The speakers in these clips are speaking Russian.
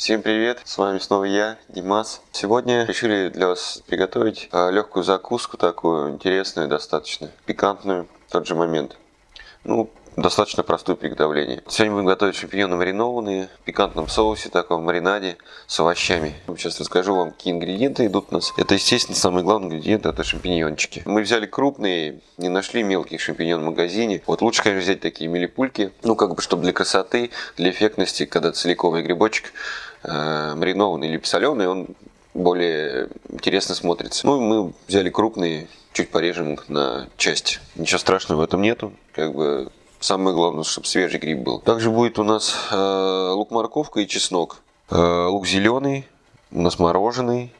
Всем привет, с вами снова я, Димас. Сегодня решили для вас приготовить а, легкую закуску такую, интересную достаточно, пикантную в тот же момент. Ну, достаточно простое приготовление. Сегодня будем готовить шампиньоны маринованные в пикантном соусе, таком маринаде с овощами. Сейчас расскажу вам, какие ингредиенты идут у нас. Это, естественно, самый главный ингредиент, это шампиньончики. Мы взяли крупные, не нашли мелких шампиньон в магазине. Вот лучше, конечно, взять такие милипульки, ну, как бы, чтобы для красоты, для эффектности, когда целиковый грибочек э, маринованный или соленый, он более интересно смотрится. Ну, мы взяли крупные, чуть порежем их на части. Ничего страшного в этом нету. Как бы самое главное, чтобы свежий гриб был. Также будет у нас э, лук-морковка и чеснок. Э, лук зеленый, у нас мороженый.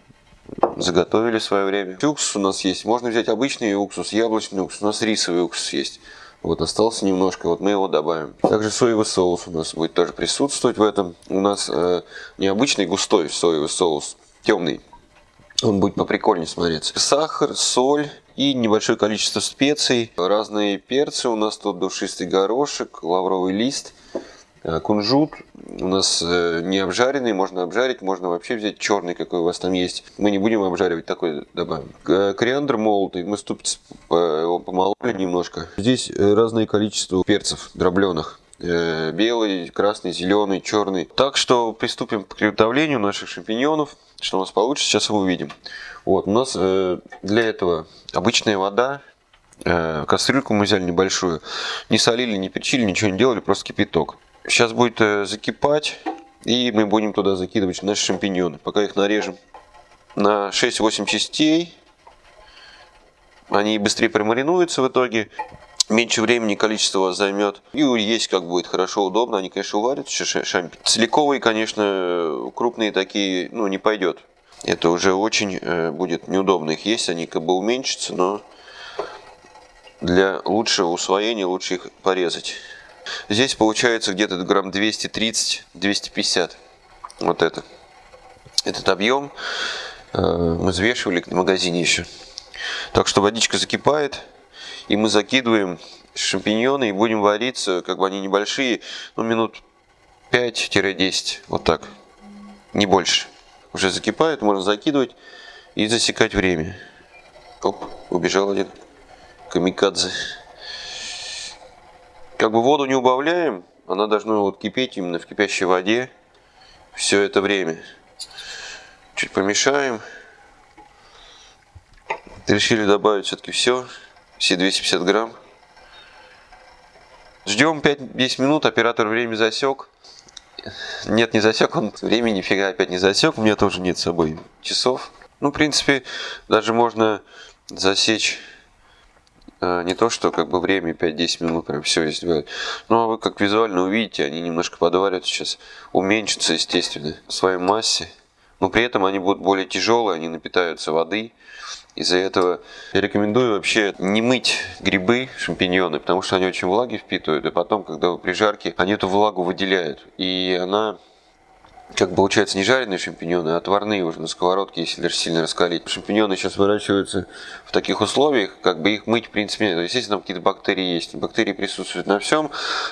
Заготовили в свое время. Уксус у нас есть. Можно взять обычный уксус, яблочный уксус. У нас рисовый уксус есть. Вот остался немножко, вот мы его добавим. Также соевый соус у нас будет тоже присутствовать в этом. У нас э, необычный густой соевый соус, темный. Он будет поприкольнее смотреться. Сахар, соль и небольшое количество специй. Разные перцы у нас тут, душистый горошек, лавровый лист, э, кунжут. У нас э, не обжаренный, можно обжарить, можно вообще взять черный, какой у вас там есть. Мы не будем обжаривать, такой добавим. Кориандр молотый, мы ступиц его помололи немножко. Здесь э, разное количество перцев дробленых белый, красный, зеленый, черный. Так что приступим к приготовлению наших шампиньонов. Что у нас получится, сейчас мы увидим. Вот, у нас э, для этого обычная вода, э, кастрюльку мы взяли небольшую, не солили, не перчили, ничего не делали, просто кипяток. Сейчас будет э, закипать, и мы будем туда закидывать наши шампиньоны. Пока их нарежем на 6-8 частей, они быстрее промаринуются в итоге. Меньше времени количество займет. И есть как будет хорошо, удобно. Они, конечно, уварят шампинь. Целиковые, конечно, крупные такие, ну, не пойдет это уже очень э, будет неудобно их есть, они как бы уменьшатся, но для лучшего усвоения лучше их порезать. Здесь получается где-то грамм 230-250, вот это. Этот объем э, мы взвешивали в магазине еще. Так что водичка закипает, и мы закидываем шампиньоны и будем вариться, как бы они небольшие, ну минут 5-10, вот так, не больше уже закипает, можно закидывать и засекать время. Оп, убежал один камикадзе. Как бы воду не убавляем, она должна вот кипеть именно в кипящей воде все это время. Чуть помешаем. Решили добавить все-таки все, все 250 грамм. Ждем 5-10 минут, оператор время засек. Нет, не засек, он времени нифига опять не засек, у меня тоже нет с собой часов. Ну, в принципе, даже можно засечь э, не то, что как бы время 5-10 минут прям все сделать. Ну, а вы как визуально увидите, они немножко подвариваются сейчас, уменьшатся, естественно, в своей массе. Но при этом они будут более тяжелые, они напитаются водой. Из-за этого я рекомендую вообще не мыть грибы, шампиньоны, потому что они очень влаги впитывают, и потом, когда вы при жарке, они эту влагу выделяют. И она как получается не жареные шампиньоны, а отварные уже на сковородке, если даже сильно раскалить. Шампиньоны сейчас выращиваются в таких условиях, как бы их мыть в принципе нет. Естественно, там какие-то бактерии есть. Бактерии присутствуют на всем.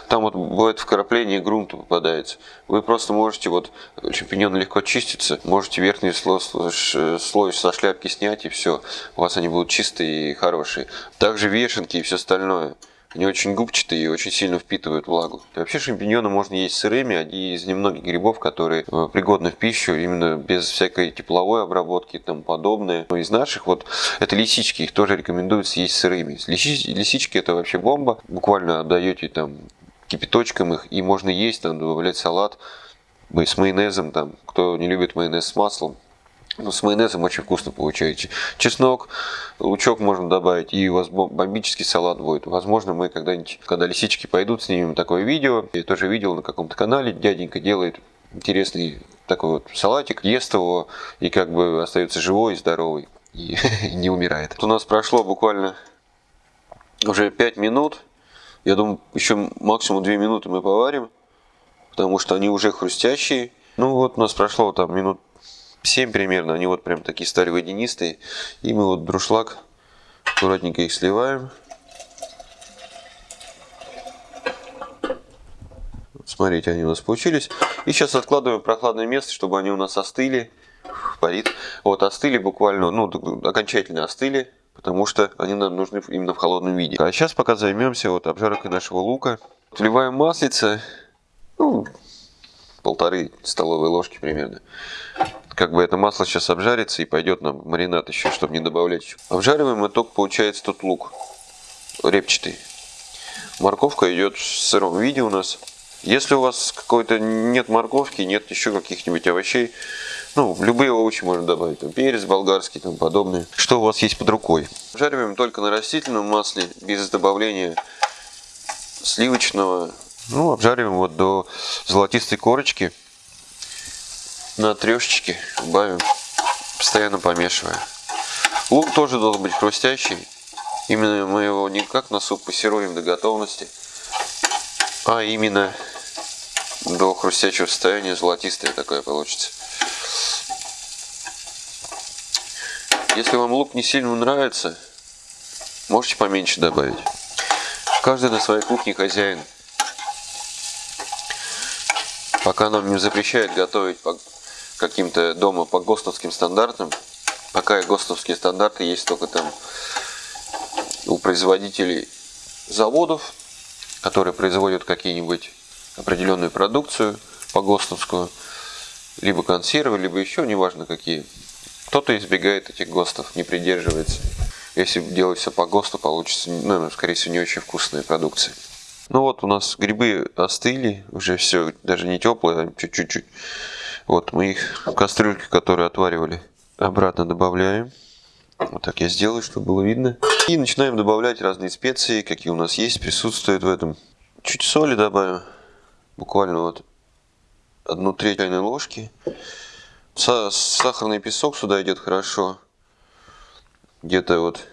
Там вот бывает вкрапление грунта попадается. Вы просто можете, вот шампиньоны легко чистятся, можете верхний слой, слой со шляпки снять и все. У вас они будут чистые и хорошие. Также вешенки и все остальное. Они очень губчатые и очень сильно впитывают влагу. И вообще шампиньоны можно есть сырыми, они из немногих грибов, которые э, пригодны в пищу именно без всякой тепловой обработки и тому подобное. Но из наших вот это лисички, их тоже рекомендуется есть сырыми. Лисички, лисички это вообще бомба. Буквально отдаете там кипяточком их и можно есть, там добавлять салат с майонезом, там, кто не любит майонез с маслом, ну, с майонезом очень вкусно получаете. Чеснок, лучок можно добавить, и у вас бомбический салат будет. Возможно, мы когда-нибудь, когда лисички пойдут, снимем такое видео. Я тоже видел на каком-то канале, дяденька делает интересный такой вот салатик, ест его и как бы остается живой и здоровый, и не умирает. Вот у нас прошло буквально уже 5 минут. Я думаю, еще максимум 2 минуты мы поварим, потому что они уже хрустящие. Ну вот у нас прошло там минут 7 примерно, они вот прям такие стали водянистые. И мы вот друшлаг аккуратненько их сливаем. Смотрите, они у нас получились. И сейчас откладываем в прохладное место, чтобы они у нас остыли. Парит. Вот, остыли буквально, ну, окончательно остыли, потому что они нам нужны именно в холодном виде. А сейчас пока займемся вот обжаркой нашего лука. Вливаем маслице, ну, полторы столовые ложки примерно. Как бы это масло сейчас обжарится и пойдет нам маринад еще, чтобы не добавлять. Обжариваем и только получается тут лук репчатый. Морковка идет в сыром виде у нас. Если у вас какой-то нет морковки, нет еще каких-нибудь овощей, ну, любые овощи можно добавить, там, перец болгарский, там подобные. Что у вас есть под рукой? Жариваем только на растительном масле, без добавления сливочного. Ну, обжариваем вот до золотистой корочки. На трешечке убавим, постоянно помешивая. Лук тоже должен быть хрустящий. Именно мы его не как на суп пассируем до готовности, а именно до хрустящего состояния золотистое такое получится. Если вам лук не сильно нравится, можете поменьше добавить. Каждый на своей кухне хозяин. Пока нам не запрещают готовить каким-то дома по ГОСТовским стандартам, пока ГОСТовские стандарты есть только там у производителей заводов, которые производят какие-нибудь определенную продукцию по ГОСТовскую, либо консервы, либо еще, неважно какие. Кто-то избегает этих ГОСТов, не придерживается. Если делать все по ГОСТу, получится, ну, скорее всего, не очень вкусная продукция. Ну вот у нас грибы остыли, уже все, даже не теплые, а чуть-чуть. Вот мы их в кастрюльке, которую отваривали, обратно добавляем. Вот так я сделаю, чтобы было видно. И начинаем добавлять разные специи, какие у нас есть, присутствуют в этом. Чуть соли добавим, буквально вот одну треть чайной ложки. Сахарный песок сюда идет хорошо. Где-то вот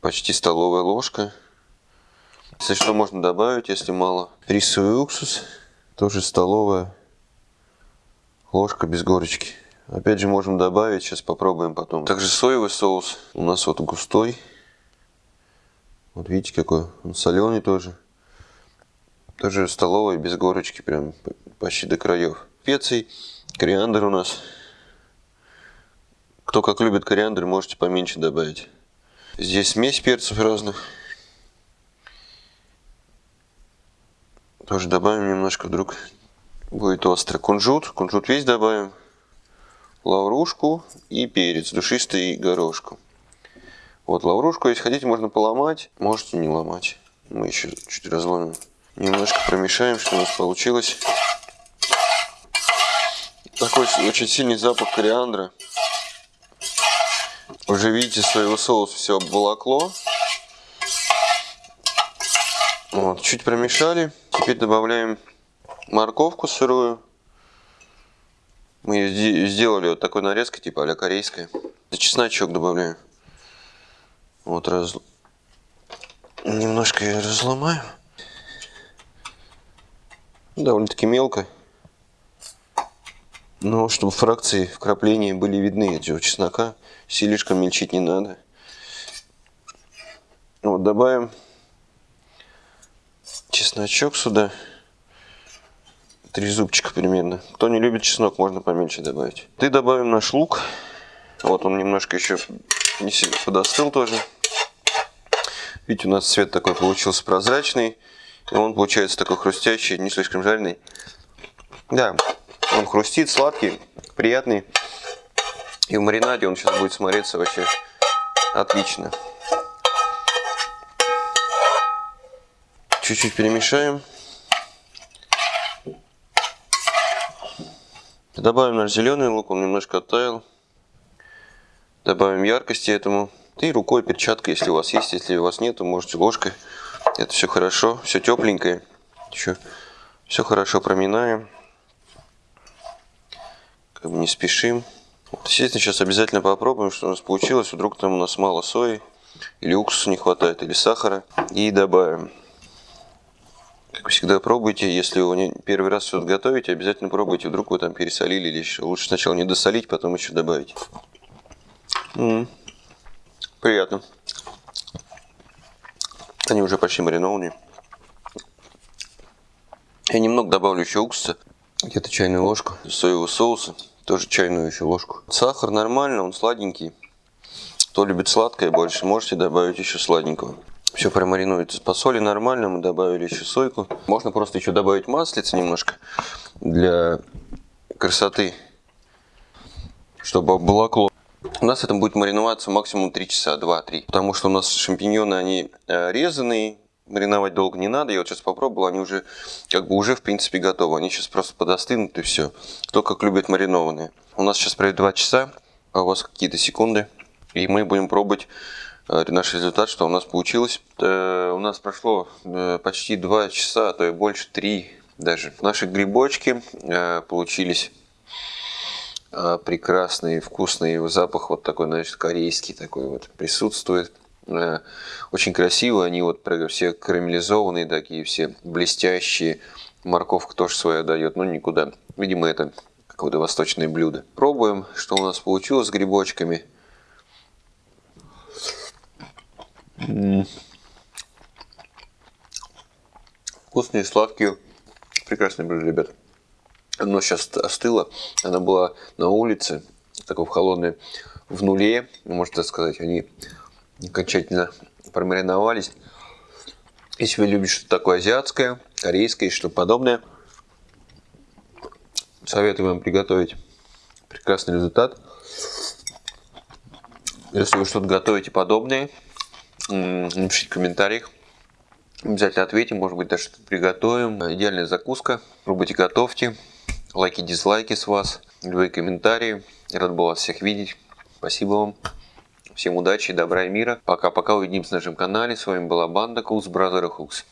почти столовая ложка. Если что, можно добавить, если мало. Рисовый уксус, тоже столовая ложка без горочки. Опять же можем добавить, сейчас попробуем потом. Также соевый соус у нас вот густой. Вот видите какой, он соленый тоже. Тоже столовый, без горочки, прям почти до краев. Специй, кориандр у нас. Кто как любит кориандр, можете поменьше добавить. Здесь смесь перцев разных. Тоже добавим немножко, вдруг будет остро. Кунжут, кунжут весь добавим лаврушку и перец, душистый и горошку. Вот лаврушку, если хотите, можно поломать, можете не ломать. Мы еще чуть разломим. Немножко промешаем, что у нас получилось. Такой очень сильный запах кориандра. Уже видите, своего соуса все обволокло. Вот, чуть промешали. Теперь добавляем морковку сырую. Мы сделали вот такой нарезкой, типа а корейская. Чесночок добавляем. Вот раз... Немножко я разломаю. Довольно-таки мелко. Но чтобы фракции вкрапления были видны этого чеснока, слишком мельчить не надо. Вот добавим чесночок сюда три зубчика примерно. Кто не любит чеснок, можно поменьше добавить. И добавим наш лук. Вот он немножко еще не сильно подостыл тоже. Видите, у нас цвет такой получился прозрачный. И он получается такой хрустящий, не слишком жареный. Да, он хрустит, сладкий, приятный. И в маринаде он сейчас будет смотреться вообще отлично. Чуть-чуть перемешаем. Добавим наш зеленый лук, он немножко оттаял. Добавим яркости этому. И рукой, перчаткой, если у вас есть. Если у вас нет, то можете ложкой. Это все хорошо, все тепленькое. Еще все хорошо проминаем. Как бы не спешим. Вот, естественно, сейчас обязательно попробуем, что у нас получилось. Вдруг там у нас мало сои, или уксуса не хватает, или сахара. И добавим. Всегда, пробуйте. Если вы первый раз что-то готовите, обязательно пробуйте. Вдруг вы там пересолили или еще. Лучше сначала не досолить, потом еще добавить. М -м -м. Приятно. Они уже почти маринованные. Я немного добавлю еще уксуса, где-то чайную ложку, соевого соуса, тоже чайную еще ложку. Сахар нормально, он сладенький. Кто любит сладкое больше, можете добавить еще сладенького. Все промаринуется по соли нормально, мы добавили еще сойку. Можно просто еще добавить маслица немножко для красоты, чтобы обволокло. У нас это будет мариноваться максимум 3 часа, 2-3. Потому что у нас шампиньоны, они э, резаные, мариновать долго не надо. Я вот сейчас попробовал, они уже как бы уже в принципе готовы. Они сейчас просто подостынут и все. Кто как любит маринованные. У нас сейчас пройдет 2 часа, а у вас какие-то секунды. И мы будем пробовать наш результат, что у нас получилось. Э, у нас прошло э, почти 2 часа, а то и больше 3 даже. Наши грибочки э, получились э, прекрасные, вкусные. Запах вот такой, значит, корейский такой вот присутствует. Э, очень красиво, они вот все карамелизованные такие, все блестящие. Морковка тоже своя дает, но никуда. Видимо, это какое-то восточное блюдо. Пробуем, что у нас получилось с грибочками. Вкусные, сладкие. Прекрасное блюдо, ребят. Оно сейчас остыло. Она была на улице, такой в холодной, в нуле, можно сказать. Они окончательно промариновались. Если вы любите что-то такое азиатское, корейское и что подобное, советую вам приготовить прекрасный результат. Если вы что-то готовите подобное, напишите в комментариях. Обязательно ответим, может быть даже что-то приготовим. Идеальная закуска. Пробуйте, готовьте. Лайки, дизлайки с вас. Любые комментарии. Рад был вас всех видеть. Спасибо вам. Всем удачи, добра и мира. Пока-пока. Увидимся на нашем канале. С вами была банда Cooks Brother Hooks.